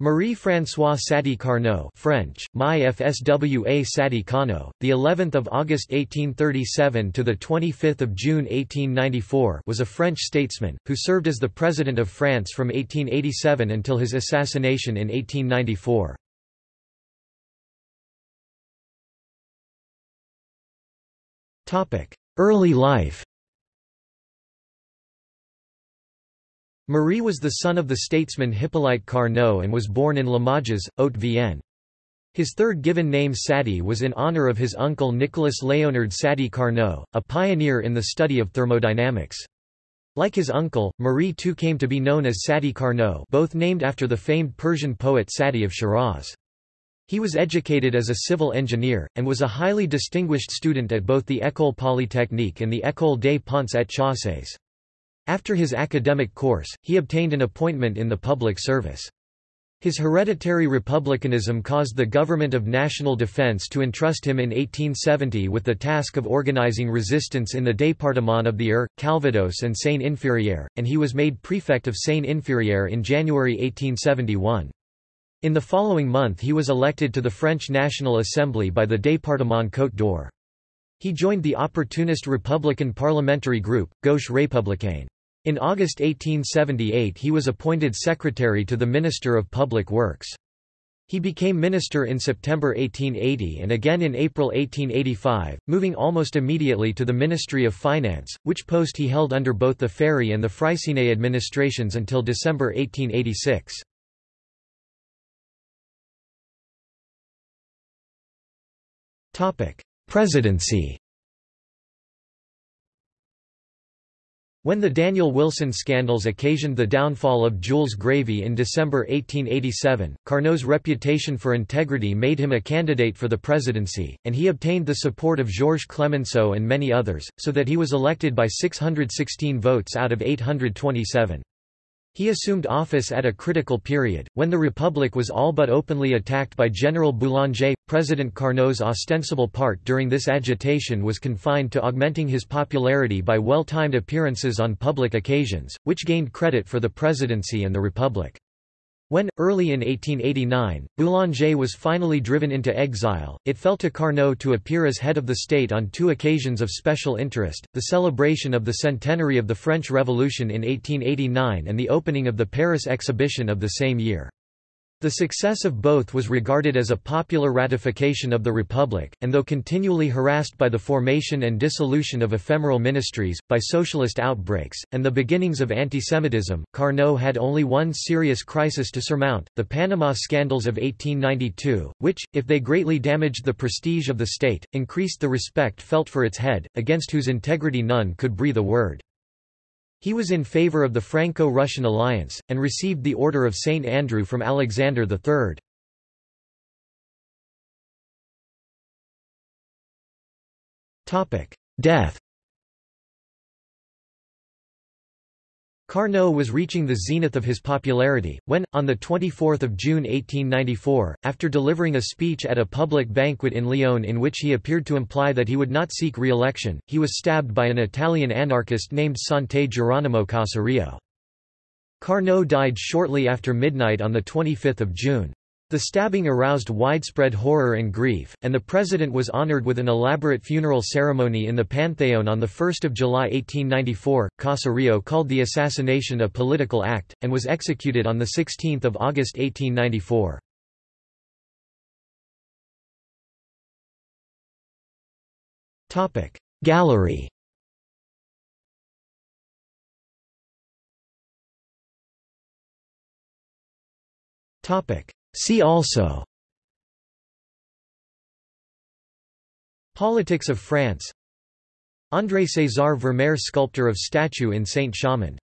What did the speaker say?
Marie-François Sadi Carnot French, Mai FSWA Sadi Carnot, the 11th of August 1837 to the 25th of June 1894 was a French statesman who served as the president of France from 1887 until his assassination in 1894. Topic: Early life Marie was the son of the statesman Hippolyte Carnot and was born in Limoges, Haute-Vienne. His third given name Sadi was in honor of his uncle Nicolas Léonard Sadi Carnot, a pioneer in the study of thermodynamics. Like his uncle, Marie too came to be known as Sadi Carnot both named after the famed Persian poet Sadi of Shiraz. He was educated as a civil engineer, and was a highly distinguished student at both the École Polytechnique and the École des Ponts et Chaussées. After his academic course, he obtained an appointment in the public service. His hereditary republicanism caused the Government of National Defense to entrust him in 1870 with the task of organizing resistance in the département of the Eure, Calvados and Seine-Inférieure, and he was made prefect of Seine-Inférieure in January 1871. In the following month he was elected to the French National Assembly by the département Côte d'Or. He joined the opportunist Republican parliamentary group, Gauche Républicaine. In August 1878 he was appointed secretary to the Minister of Public Works. He became minister in September 1880 and again in April 1885, moving almost immediately to the Ministry of Finance, which post he held under both the Ferry and the Freycinet administrations until December 1886. Presidency When the Daniel Wilson scandals occasioned the downfall of Jules Grévy in December 1887, Carnot's reputation for integrity made him a candidate for the presidency, and he obtained the support of Georges Clemenceau and many others, so that he was elected by 616 votes out of 827. He assumed office at a critical period, when the Republic was all but openly attacked by General Boulanger. President Carnot's ostensible part during this agitation was confined to augmenting his popularity by well-timed appearances on public occasions, which gained credit for the presidency and the Republic. When, early in 1889, Boulanger was finally driven into exile, it fell to Carnot to appear as head of the state on two occasions of special interest, the celebration of the centenary of the French Revolution in 1889 and the opening of the Paris exhibition of the same year. The success of both was regarded as a popular ratification of the Republic, and though continually harassed by the formation and dissolution of ephemeral ministries, by socialist outbreaks, and the beginnings of antisemitism, Carnot had only one serious crisis to surmount, the Panama scandals of 1892, which, if they greatly damaged the prestige of the state, increased the respect felt for its head, against whose integrity none could breathe a word. He was in favor of the Franco-Russian alliance, and received the Order of St. Andrew from Alexander III. Death Carnot was reaching the zenith of his popularity, when, on 24 June 1894, after delivering a speech at a public banquet in Lyon in which he appeared to imply that he would not seek re-election, he was stabbed by an Italian anarchist named Sante Geronimo Caserio. Carnot died shortly after midnight on 25 June. The stabbing aroused widespread horror and grief, and the president was honored with an elaborate funeral ceremony in the Pantheon on 1 July 1894. Caserio called the assassination a political act, and was executed on 16 August 1894. Gallery Topic See also. Politics of France. André César Vermare Sculptor of statue in Saint-Chamond